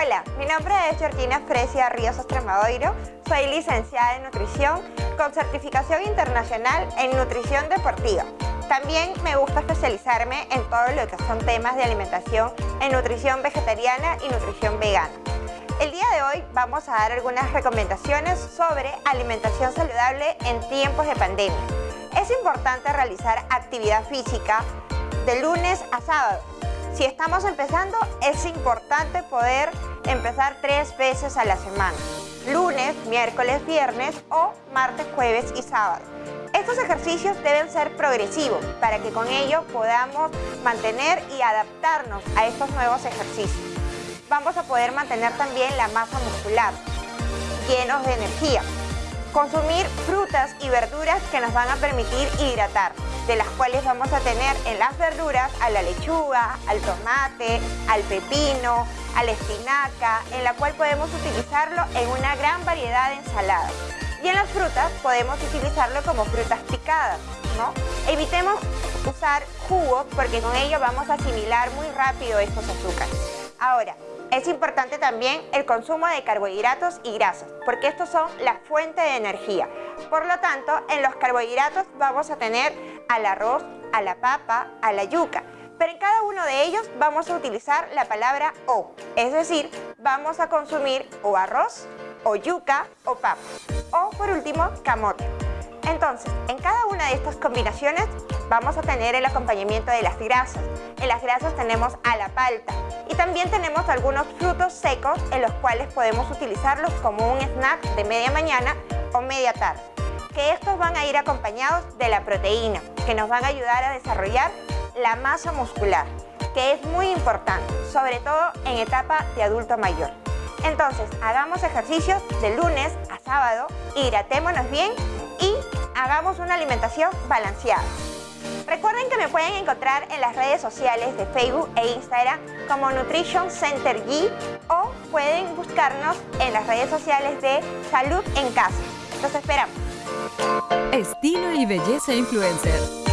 Hola, mi nombre es Georgina Fresia Ríos Estremadoiro, soy licenciada en nutrición con certificación internacional en nutrición deportiva. También me gusta especializarme en todo lo que son temas de alimentación en nutrición vegetariana y nutrición vegana. El día de hoy vamos a dar algunas recomendaciones sobre alimentación saludable en tiempos de pandemia. Es importante realizar actividad física de lunes a sábado. Si estamos empezando, es importante poder empezar tres veces a la semana. Lunes, miércoles, viernes o martes, jueves y sábado. Estos ejercicios deben ser progresivos para que con ello podamos mantener y adaptarnos a estos nuevos ejercicios. Vamos a poder mantener también la masa muscular, llenos de energía. Consumir frutas y verduras que nos van a permitir hidratar, de las cuales vamos a tener en las verduras a la lechuga, al tomate, al pepino, a la espinaca, en la cual podemos utilizarlo en una gran variedad de ensaladas. Y en las frutas podemos utilizarlo como frutas picadas, ¿no? Evitemos usar jugos porque con ello vamos a asimilar muy rápido estos azúcares. Ahora, es importante también el consumo de carbohidratos y grasas, porque estos son la fuente de energía. Por lo tanto, en los carbohidratos vamos a tener al arroz, a la papa, a la yuca. Pero en cada uno de ellos vamos a utilizar la palabra o, es decir, vamos a consumir o arroz, o yuca, o papa. O por último, camote. Entonces, en cada una de estas combinaciones vamos a tener el acompañamiento de las grasas. En las grasas tenemos a la palta y también tenemos algunos frutos secos en los cuales podemos utilizarlos como un snack de media mañana o media tarde. Que estos van a ir acompañados de la proteína, que nos van a ayudar a desarrollar la masa muscular, que es muy importante, sobre todo en etapa de adulto mayor. Entonces, hagamos ejercicios de lunes a sábado, hidratémonos bien hagamos una alimentación balanceada. Recuerden que me pueden encontrar en las redes sociales de Facebook e Instagram como Nutrition Center G o pueden buscarnos en las redes sociales de Salud en Casa. Los esperamos. Estilo y belleza influencer